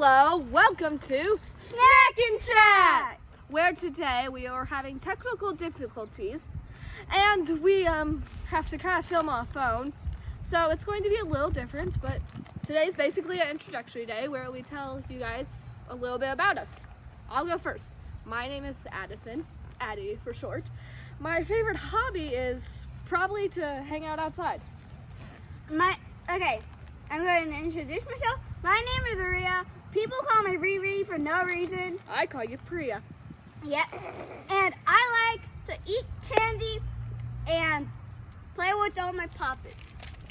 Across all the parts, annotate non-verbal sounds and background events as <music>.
Hello, welcome to Snack and Chat, where today we are having technical difficulties and we um have to kind of film on a phone. So it's going to be a little different, but today is basically an introductory day where we tell you guys a little bit about us. I'll go first. My name is Addison, Addie for short. My favorite hobby is probably to hang out outside. My okay, I'm going to introduce myself. My name is Aria. People call me Riri for no reason. I call you Priya. Yep. And I like to eat candy and play with all my puppets.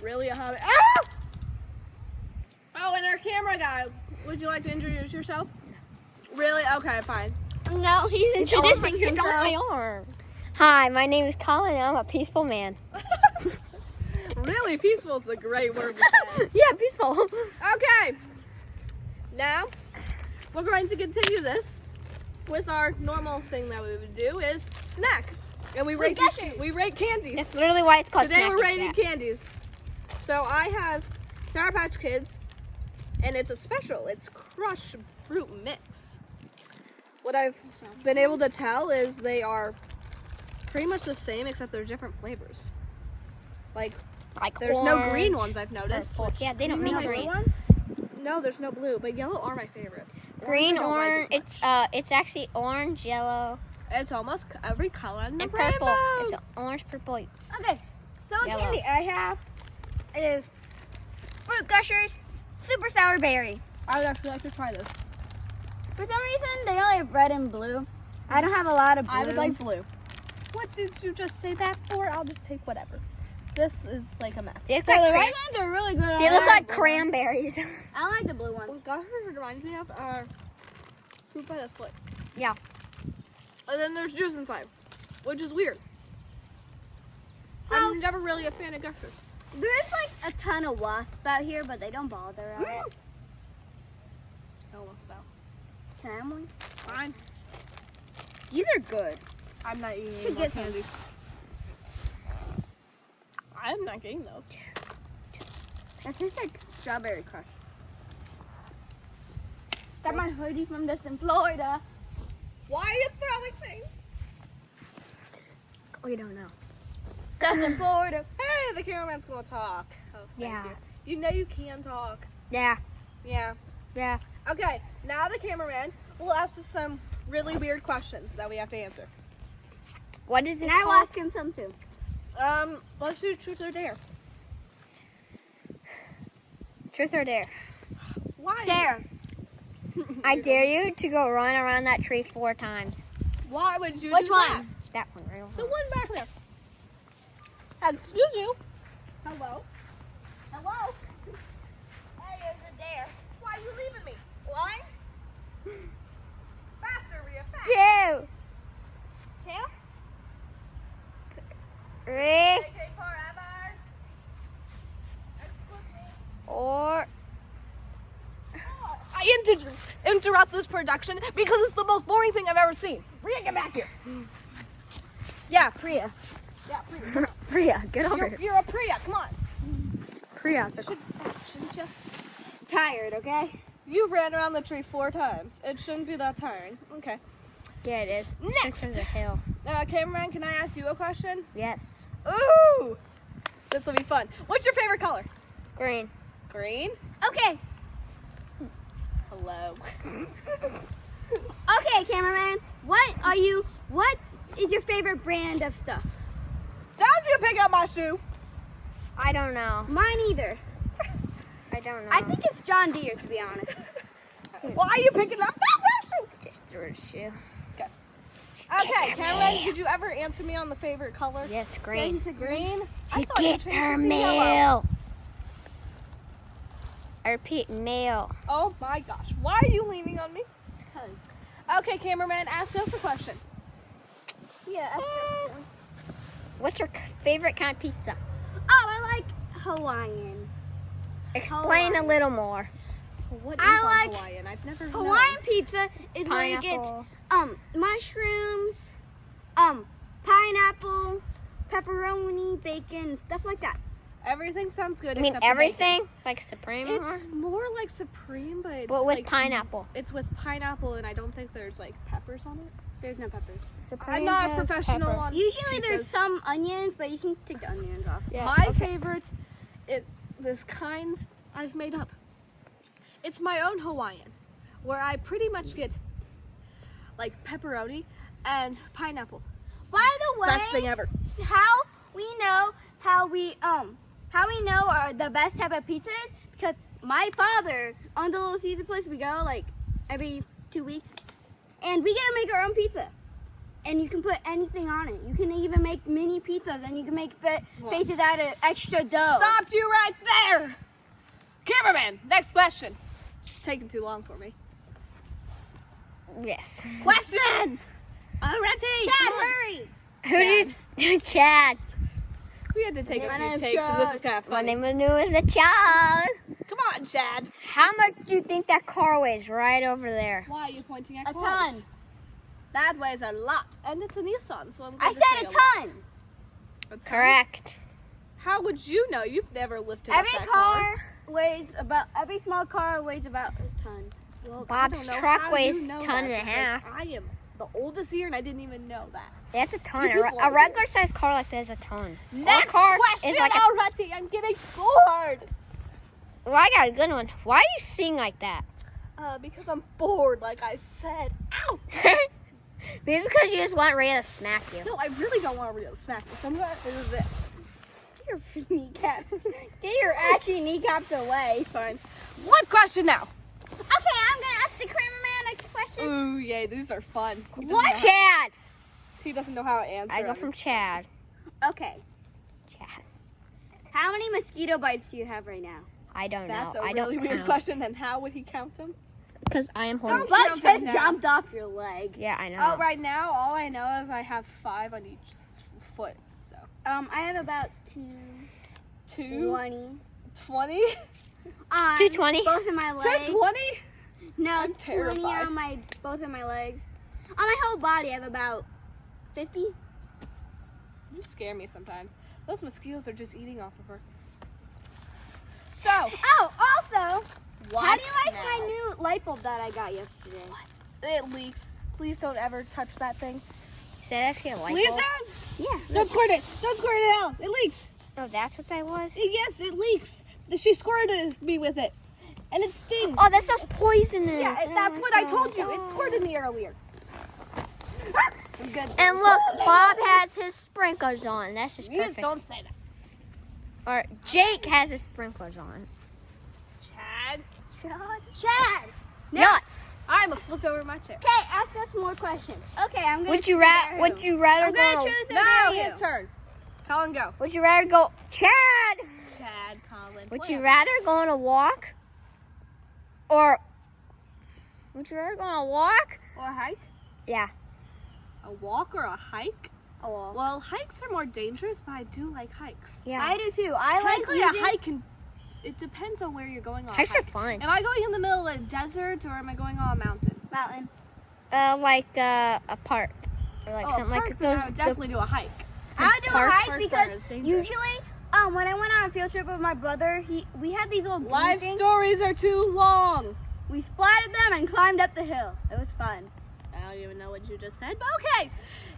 Really a hobby? Ah! Oh, and our camera guy. Would you like to introduce yourself? Really? Okay, fine. No, he's introducing It's on my arm. Hi, my name is Colin and I'm a peaceful man. <laughs> really, peaceful is a great word to say. <laughs> yeah, peaceful. Okay. Now, we're going to continue this with our normal thing that we would do is snack. And we rate we rate candies. That's literally why it's called Today Snack we're rating Chat. candies. So I have Sour Patch Kids, and it's a special. It's Crush Fruit Mix. What I've been able to tell is they are pretty much the same, except they're different flavors. Like, Like there's no green ones I've noticed. which- Yeah, they don't make green. ones? No, there's no blue, but yellow are my favorite. Green, don't like orange. it's uh, it's actually orange, yellow, It's almost every color in the and purple. rainbow. It's orange, purple. Okay. So the Yellow. candy I have is Fruit Gushers, Super Sour Berry. I would actually like to try this. For some reason, they only have red and blue. I don't have a lot of blue. I would like blue. What did you just say that for? I'll just take whatever. This is like a mess. They look So like, the cran- red ones are really good. they I look like the cranberries. <laughs> I like the blue ones. Well, Gushers reminds me of uh, fruit by the foot. Yeah. And then there's juice inside, which is weird. So I'm never really a fan of Gushers. there's like a ton of wasps out here, but they don't bother us. Mm. Almost fell. Can I have one? Fine. These are good. I'm not eating Should any more get some. I'm not getting those. That tastes like strawberry crush. Got my hoodie from Distant Florida. Why are you throwing things? we don't know. Distant Florida. <laughs> Hey, the cameraman's gonna talk. Oh, Yeah. You. you know you can talk. Yeah. Yeah. Yeah. Okay, now the cameraman will ask us some really weird questions that we have to answer. What is this And I will ask him some too. Um, let's do truth or dare. Truth or dare? Why? Dare. I <laughs> dare you to go run around that tree four times. Why would you Which one? that? That one right over. The one back there. Excuse you. Hello. Hello. Hey, there's a dare. Why are you leaving me? One, Faster, Rhea, fast. Two, two, three, Take forever. Excuse me. or I inter- interrupt this production because it's the most boring thing I've ever seen. Rhea, get back here. yeah, Priya. Yeah, Priya. <laughs> Priya, get over You're, here. you're a Priya. Come on. Priya. Should, shouldn't you? Tired, okay? You ran around the tree four times. It shouldn't be that tiring. Okay. Yeah, it is. Next. Since there's a hill. Uh, cameraman, can I ask you a question? Yes. Ooh! This will be fun. What's your favorite color? Green. Green? Okay. <laughs> Okay, cameraman. What are you? What is your favorite brand of stuff? Don't you pick up my shoe! I don't know. Mine either. <laughs> I don't know. I think it's John Deere, to be honest. <laughs> Why are you picking up that shoe? just threw a shoe. Okay, cameraman, did you ever answer me on the favorite color? Yes, green. Green? I To thought you get changed her it to yellow. Mail. I repeat, mail. Oh my gosh. Why are you leaning on me? Okay, cameraman, ask us a question. Yeah. What's your favorite kind of pizza? Oh, I like Hawaiian. Explain a little more. What is I like Hawaiian? I've never Hawaiian pizza is where you get um mushrooms, um pineapple, pepperoni, bacon, stuff like that. Everything sounds good. I mean except the bacon. everything, like Supreme, It's more like supreme, but it's but with like, pineapple. It's with pineapple, and I don't think there's like peppers on it. There's no peppers. Supreme I'm not a professional pepper. on Usually there's some onions, but you can take the onions off. Yeah, My okay. favorite is this kind I've made up. It's my own Hawaiian, where I pretty much get like pepperoni and pineapple. By the way, Best thing ever. how we know how we um how we know are the best type of pizza is because my father owns a little Caesar place. We go like every two weeks, and we get to make our own pizza. And you can put anything on it. You can even make mini pizzas, and you can make fa- faces out of extra dough. Stop you right there! Cameraman, next question. It's taking too long for me. Yes. Question! Already! Chad, Come on. hurry! Who did Chad? We had to take My a few name's takes, and this is kind of My name is new the Chad. Come on, Chad. How much do you think that car weighs right over there? Why are you pointing at A cars? ton. That weighs a lot, and it's a Nissan, so I'm going I to said say a lot. ton. A ton? Correct. How would you know? You've never lifted Every up that car weighs about. Every small car weighs about a ton. Well, Bob's I don't know truck how weighs you know ton and a half. I am the oldest year, and I didn't even know that. That's a ton. A, a regular sized car like that is a ton. Next car question is like already. I'm getting bored. Well, I got a good one. Why are you sing like that? Uh, because I'm bored, like I said. Ow! <laughs> Maybe because you just want Ray to smack you. No, I really don't want to smack you, so I'm going to do this. Get your <laughs> kneecaps. Get your ashy kneecaps away. Fine. What question now? Okay, I'm gonna ask the cameraman a question. Ooh, yay, these are fun. He What? Chad. He doesn't know how to answer. I go from Chad. Okay, Chad. how many mosquito bites do you have right now? I don't That's know. a I really don't weird count. question. And how would he count them? Because I am holding. Don't But count just them jumped off your leg. Yeah, I know. Oh, right now, all I know is I have five on each foot. So Um, I have about two two, twenty. twenty, On 220? Both of my two legs. twenty. No, I'm twenty terrified. on my both of my legs. On my whole body, I have about fifty. You scare me sometimes. Those mosquitoes are just eating off of her. So, Oh, also, what how do you like now? my new light bulb that I got yesterday? What? It leaks. Please don't ever touch that thing. Is that actually a light Please bulb? don't. Yeah. Don't squirt it. Don't squirt it out. It leaks. Oh, that's what that was? Yes, it leaks. She squirted me with it, and it stings. Oh, that stuff's poisonous. yeah, and that's what I oh. told you. It squirted me earlier. Good. And look, Bob has his sprinklers on. That's just You just perfect. don't say that. Or Jake has his sprinklers on. Chad. Chad. Chad. Nuts. I almost flipped over my chair. Okay, ask us more questions. Okay, I'm gonna. Would you choose rather? Would you rather I'm gonna go? choose No, Daru. his turn. Colin, go. Would you rather go? Chad. Chad, Colin. Would you rather go on a walk? Or would you rather go on a walk? or a hike. Yeah. a walk or a hike? Oh, Well, hikes are more dangerous, but I do like hikes. Yeah. I do too. I like Technically, a hike can. It depends on where you're going on. a Hikes are fun. Am I going in the middle of a desert or am I going on a mountain? mountain. Uh, like uh, a park or like oh, something a park, like then those. I would the- definitely do a hike. I would do a hike because are as dangerous. usually, um, when I went on a field trip with my brother, he we had these little Life things. stories are too long. We splatted them and climbed up the hill. It was fun. I don't even know what you just said, but okay.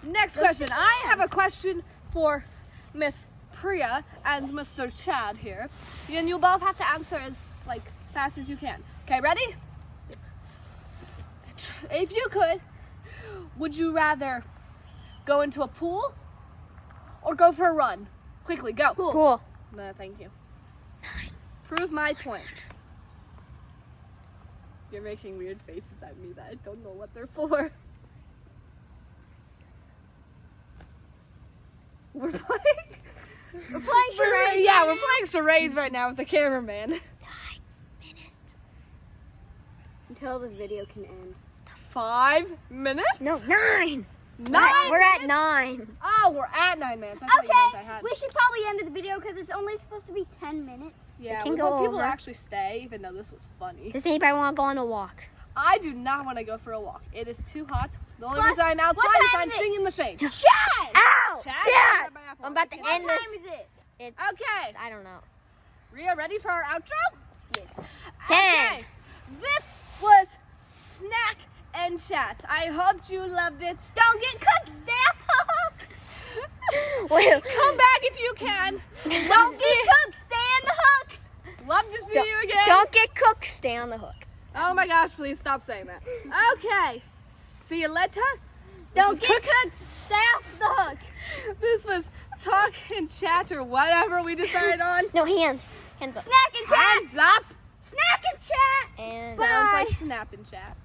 Next question. I have a question for Miss Priya and Mr. Chad here. And you'll both have to answer as like fast as you can. Okay, ready? If you could, would you rather go into a pool or go for a run? Quickly, go. Cool. No, thank you. Prove my point. You're making weird faces at me that I don't know what they're for. <laughs> We're playing. We're playing charades. yeah, right we're now. playing charades right now with the cameraman. <laughs> Nine minutes. until this video can end. Five minutes? No, nine. Nine. We're at nine. Oh, we're at nine minutes. I thought I Okay, we should probably end the video because it's only supposed to be ten minutes. yeah, can we go want people to actually stay, even though this was funny. Does anybody want to go on a walk? I do not want to go for a walk. It is too hot. The only What- reason I'm outside is I'm is it? sitting in the shade. Chad! Ow! Chad, Chad! I'm about to Okay, What end time this. is it? It's Okay. I don't know. Ria, ready for our outro? Ten. Okay. This was Snack and Chat. I hope you loved it. Don't get cooked. Stay off the hook. Come back if you can. Don't get <laughs> cooked. Stay in the hook. Love to see Don't- you again. Don't get cooked. Stay on the hook. Oh my gosh, please stop saying that. Okay. See you later. Don't was get cooked. Stay off the hook. <laughs> This was Talk and Chat or whatever we decided on. <laughs> No hand. Hands up. Snack and chat. Hands up. Snack and chat. And Bye. Sounds like snap and chat.